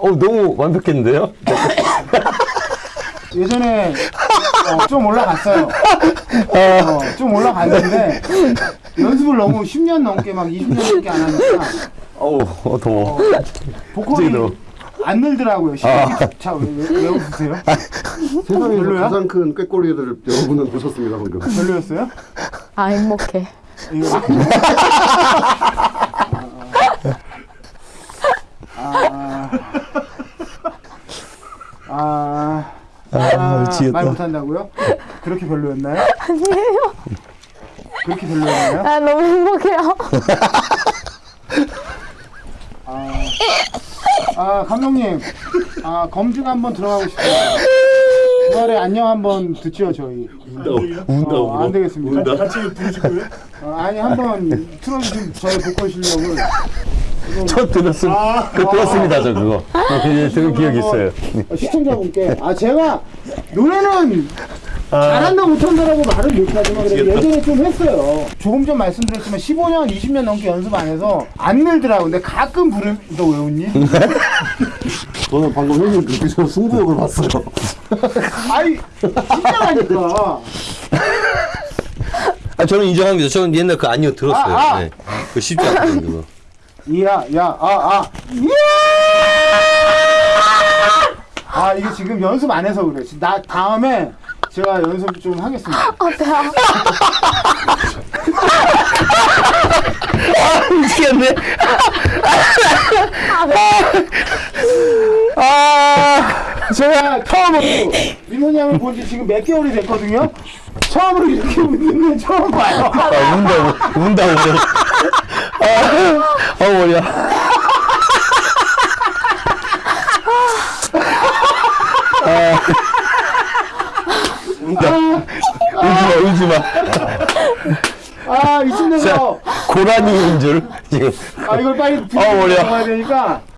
어, 너무 완벽했는데요? 예전에 어, 좀 올라갔어요. 어, 좀 올라갔는데 연습을 너무 10년 넘게 막 20년 넘게 안 하니까 어우, 어, 더워. 보컬이 갑자기 안 늘더라고요. 자, 왜, 왜, 왜 웃으세요? 세상에서 별로야? 가장 큰 꾀꼬리를 여러분은 보셨습니다 방금. 별로였어요? 아 행복해. 아, 아, 아, 아. 말 못한다고요? 그렇게 별로였나요? 아니에요. 그렇게 별로였나요? 아 너무 행복해요. 아, 아 감독님, 아 검증 한번 들어가고 싶어요. 주말에 안녕 한번 듣죠 저희. 운다 어, 안 되겠습니다. 같이 부르시고요. 어, 아니 한번 틀어주신 저의 보컬 실력을 저 들었음, 그 들었습니다, 저 그거. 어, 그, 들은 기억이 있어요. 어, 시청자분께 아 제가 노래는 잘한다 못한다라고 말은 못하지만 그래도 예전에 좀 했어요 조금 전 말씀드렸지만 15년 20년 넘게 연습 안 해서 안 늘더라고 근데 가끔 부르 너왜 웃니? 저는 방금 형님 눈빛으로 승부욕을 봤어요. 아이 진짜라니까 아, 저는 인정합니다. 저는 옛날 그 아니요 들었어요. 아, 아. 네. 그 쉽지 않거든요, 그거. 이야 야아아 이야 아 이게 지금 연습 안 해서 그래 나 다음에 제가 연습 좀 하겠습니다 아 배야. 미치겠네. 아, 제가 처음으로 민호이 형을 본 지 지금 몇 개월이 됐거든요. 처음으로 이렇게 웃는 건 처음 봐요. 아, 운다, 운다, 운다. 아, 어, 머리야. 아, 울지 마, 울지 마. 아, 돼서, 고라니인 줄, 지금. 아, 이걸 빨리 어, 머리야. 되니까.